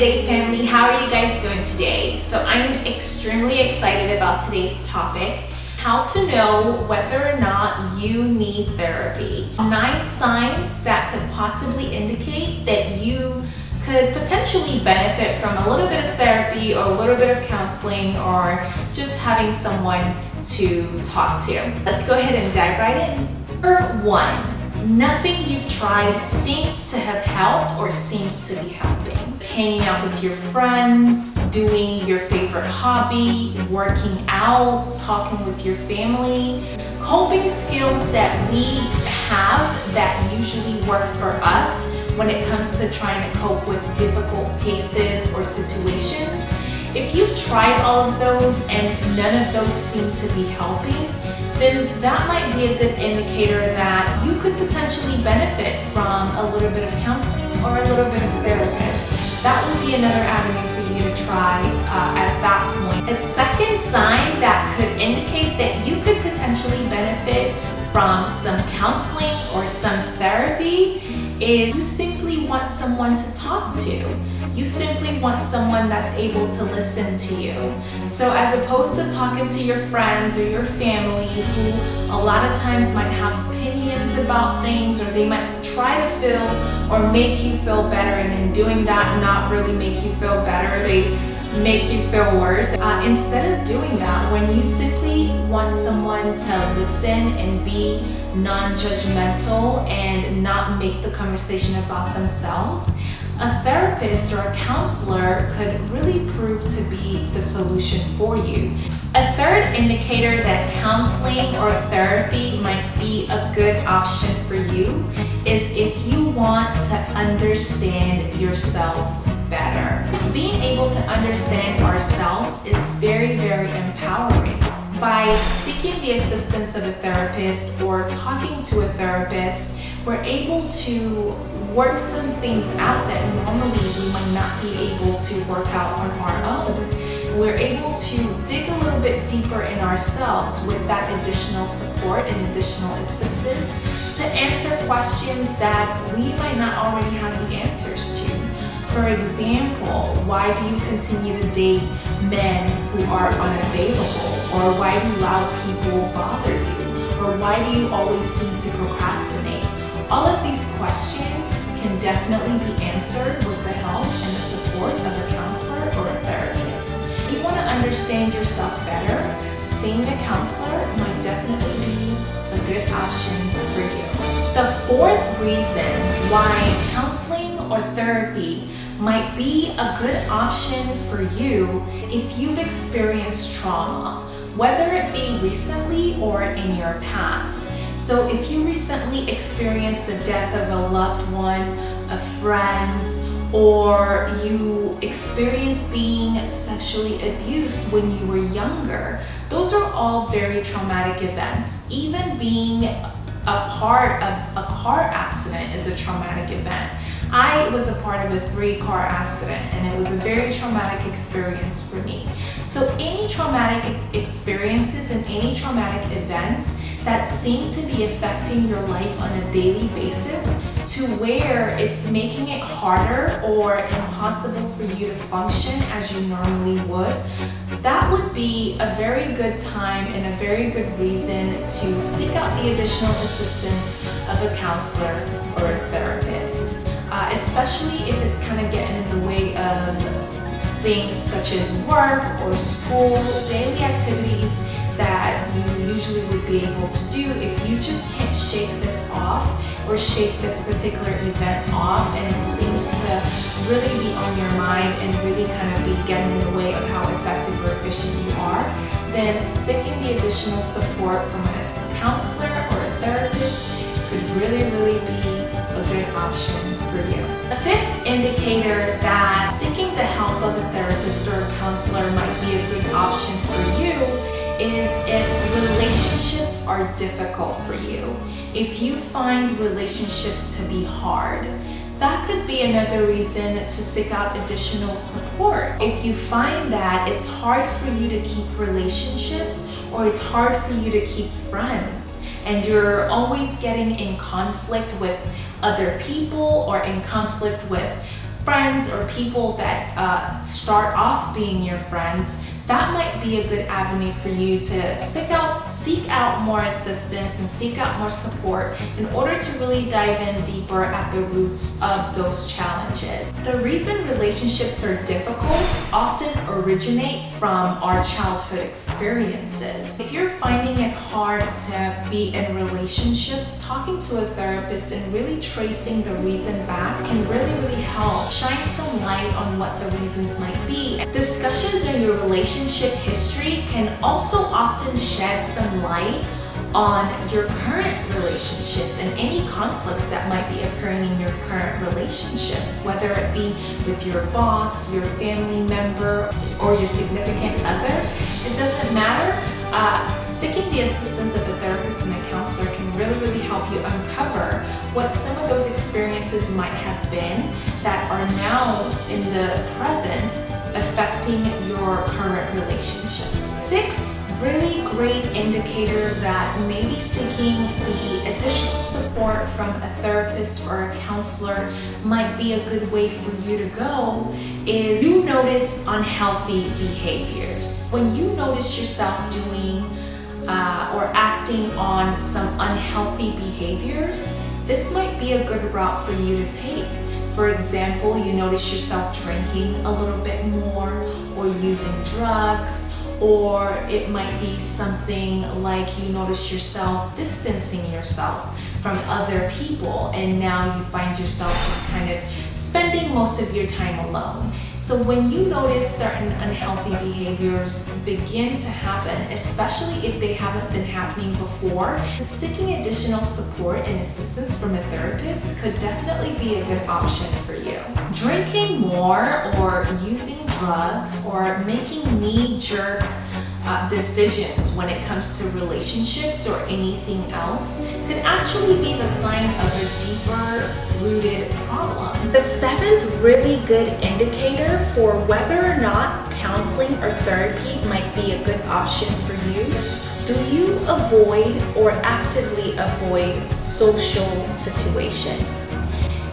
Day family, how are you guys doing today? So I am extremely excited about today's topic, how to know whether or not you need therapy. Nine signs that could possibly indicate that you could potentially benefit from a little bit of therapy or a little bit of counseling or just having someone to talk to. Let's go ahead and dive right in. Number one, nothing you've tried seems to have helped or seems to be helping. Hanging out with your friends, doing your favorite hobby, working out, talking with your family, coping skills that we have that usually work for us when it comes to trying to cope with difficult cases or situations. If you've tried all of those and none of those seem to be helping, then that might be a good indicator that you could potentially benefit from a little bit of counseling or a little bit of therapist. That would be another avenue for you to try uh, at that point. A second sign that could indicate that you could potentially benefit from some counseling or some therapy is you simply want someone to talk to. You simply want someone that's able to listen to you. So as opposed to talking to your friends or your family who a lot of times might have opinions about things or they might try to feel or make you feel better and in doing that not really make you feel better, they make you feel worse. Uh, instead of doing that, when you simply want someone to listen and be non-judgmental and not make the conversation about themselves, a therapist or a counselor could really prove to be the solution for you. A third indicator that counseling or therapy might be a good option for you is if you want to understand yourself better. Being able to understand ourselves is very, very empowering. By seeking the assistance of a therapist or talking to a therapist, we're able to work some things out that normally we might not be able to work out on our own. We're able to dig a little bit deeper in ourselves with that additional support and additional assistance to answer questions that we might not already have the answers to. For example, why do you continue to date men who are unavailable? Or why do loud people bother you? Or why do you always seem to procrastinate? All of these questions can definitely be answered with the help and the support of a counselor or a therapist. If you want to understand yourself better, seeing a counselor might definitely be a good option for you. The fourth reason why counseling or therapy might be a good option for you if you've experienced trauma, whether it be recently or in your past. So if you recently experienced the death of a loved one, a friend, or you experienced being sexually abused when you were younger, those are all very traumatic events. Even being a part of a car accident is a traumatic event. I was a part of a three car accident and it was a very traumatic experience for me. So any traumatic experiences and any traumatic events that seem to be affecting your life on a daily basis to where it's making it harder or impossible for you to function as you normally would, that would be a very good time and a very good reason to seek out the additional assistance of a counselor or a therapist. Uh, especially if it's kind of getting in the way of things such as work or school, daily activities that you usually would be able to do if you just can't shake this off or shake this particular event off. And it seems to really be on your mind and really kind of be getting in the way of how effective or efficient you are, then seeking the additional support from a counselor or a therapist could really, really be a good option A fifth indicator that seeking the help of a therapist or a counselor might be a good option for you is if relationships are difficult for you. If you find relationships to be hard, that could be another reason to seek out additional support. If you find that it's hard for you to keep relationships or it's hard for you to keep friends and you're always getting in conflict with other people or in conflict with friends or people that uh, start off being your friends, that might be a good avenue for you to seek out, seek out more assistance and seek out more support in order to really dive in deeper at the roots of those challenges. The reason relationships are difficult often originate from our childhood experiences. If you're finding it hard to be in relationships, talking to a therapist and really tracing the reason back can really, really help shine some light on what the reasons might be. Discussions in your relationship history can also often shed some light on your current relationships and any conflicts that might be occurring in your current relationships, whether it be with your boss, your family member, or your significant other. It doesn't matter. Uh, seeking the assistance of a therapist and a counselor can really, really help you uncover what some of those experiences might have been that are now in the present affecting your current relationships. Sixth, really great indicator that maybe seeking the additional support from a therapist or a counselor might be a good way for you to go is you notice unhealthy behaviors. When you notice yourself doing uh, or acting on some unhealthy behaviors, this might be a good route for you to take. For example, you notice yourself drinking a little bit more or using drugs or it might be something like you notice yourself distancing yourself from other people and now you find yourself just kind of spending most of your time alone. So when you notice certain unhealthy behaviors begin to happen, especially if they haven't been happening before, seeking additional support and assistance from a therapist could definitely be a good option for you. Drinking more or using drugs or making knee-jerk uh, decisions when it comes to relationships or anything else could actually be the sign of a deeper rooted problem. The seventh really good indicator for whether or not counseling or therapy might be a good option for you do you avoid or actively avoid social situations?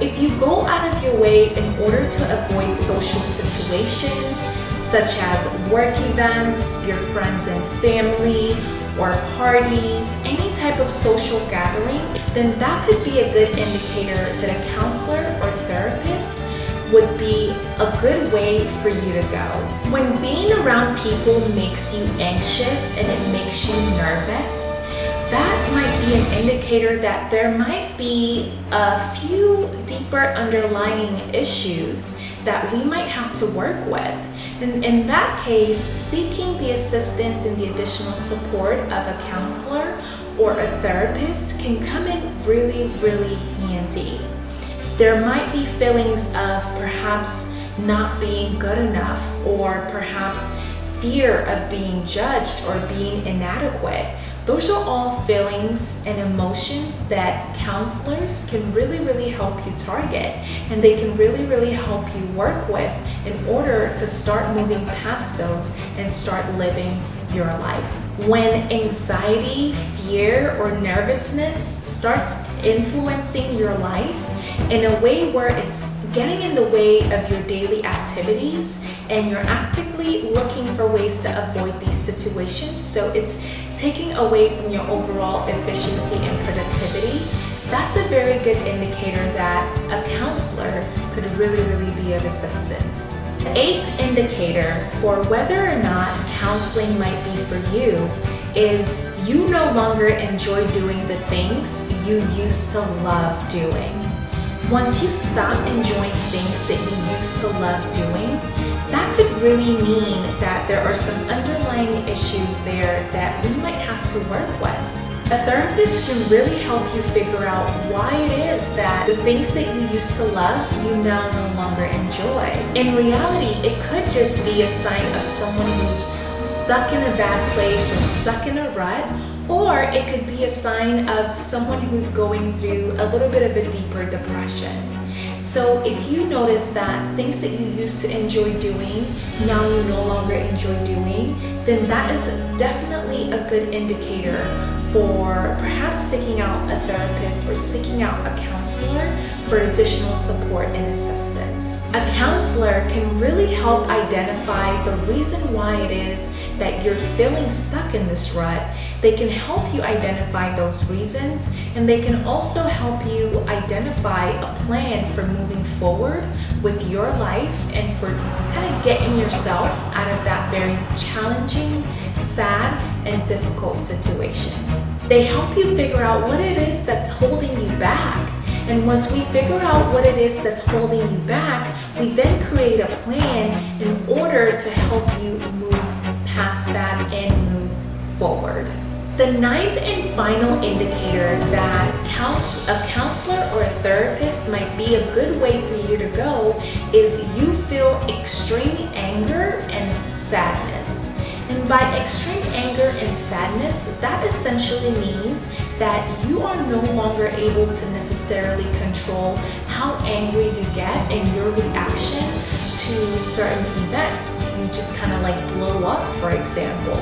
If you go out of your way in order to avoid social situations, such as work events, your friends and family, or parties, any type of social gathering, then that could be a good indicator that a counselor or therapist would be a good way for you to go. When being around people makes you anxious and it makes you nervous, that might be an indicator that there might be a few deeper underlying issues that we might have to work with. And in that case, seeking the assistance and the additional support of a counselor or a therapist can come in really, really handy. There might be feelings of perhaps not being good enough or perhaps fear of being judged or being inadequate. Those are all feelings and emotions that counselors can really, really help you target and they can really, really help you work with in order to start moving past those and start living your life. When anxiety, fear, or nervousness starts influencing your life in a way where it's getting in the way of your daily activities and you're actively looking for ways to avoid these situations. So it's taking away from your overall efficiency and productivity. That's a very good indicator that a counselor could really, really be of assistance. The eighth indicator for whether or not counseling might be for you is you no longer enjoy doing the things you used to love doing. Once you stop enjoying things that you used to love doing, that could really mean that there are some underlying issues there that we might have to work with. A therapist can really help you figure out why it is that the things that you used to love, you now no longer enjoy. In reality, it could just be a sign of someone who's stuck in a bad place or stuck in a rut or it could be a sign of someone who's going through a little bit of a deeper depression. So if you notice that things that you used to enjoy doing, now you no longer enjoy doing, then that is definitely a good indicator for perhaps seeking out a therapist or seeking out a counselor for additional support and assistance. A counselor can really help identify the reason why it is that you're feeling stuck in this rut. They can help you identify those reasons and they can also help you identify a plan for moving forward with your life and for kind of getting yourself out of that very challenging, sad, and difficult situation. They help you figure out what it is that's holding you back. And once we figure out what it is that's holding you back, we then create a plan in order to help you past that and move forward. The ninth and final indicator that a counselor or a therapist might be a good way for you to go is you feel extreme anger and sadness. And by extreme anger and sadness, that essentially means that you are no longer able to necessarily control how angry you get and your reaction to certain events. You just kind of like blow up, for example.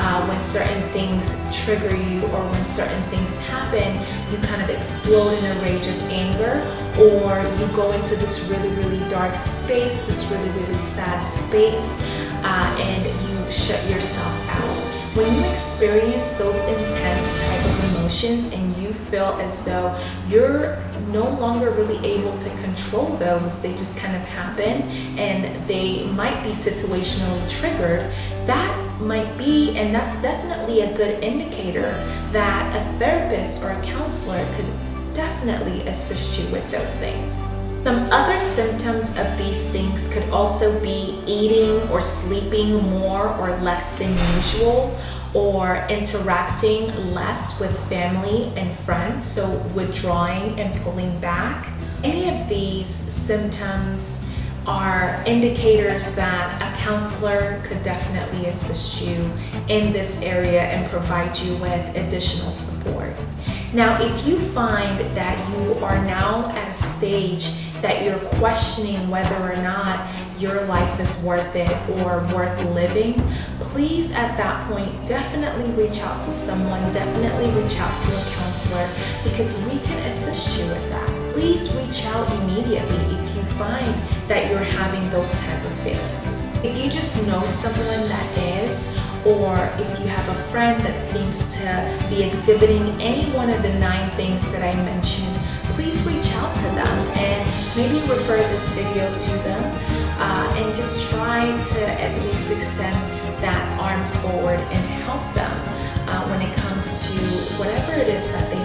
Uh, when certain things trigger you or when certain things happen, you kind of explode in a rage of anger or you go into this really, really dark space, this really, really sad space, uh, and you shut yourself out. When you experience those intense type of emotions and feel as though you're no longer really able to control those, they just kind of happen and they might be situationally triggered, that might be, and that's definitely a good indicator that a therapist or a counselor could definitely assist you with those things. Some other symptoms of these things could also be eating or sleeping more or less than usual or interacting less with family and friends, so withdrawing and pulling back. Any of these symptoms are indicators that a counselor could definitely assist you in this area and provide you with additional support. Now, if you find that you are now at a stage that you're questioning whether or not your life is worth it or worth living, please at that point definitely reach out to someone, definitely reach out to a counselor because we can assist you with that. Please reach out immediately if you find that you're having those type of feelings. If you just know someone that is, or if you have a friend that seems to be exhibiting any one of the nine things that I mentioned, please reach out to them and maybe refer this video to them uh, and just try to at least extend that arm forward and help them uh, when it comes to whatever it is that they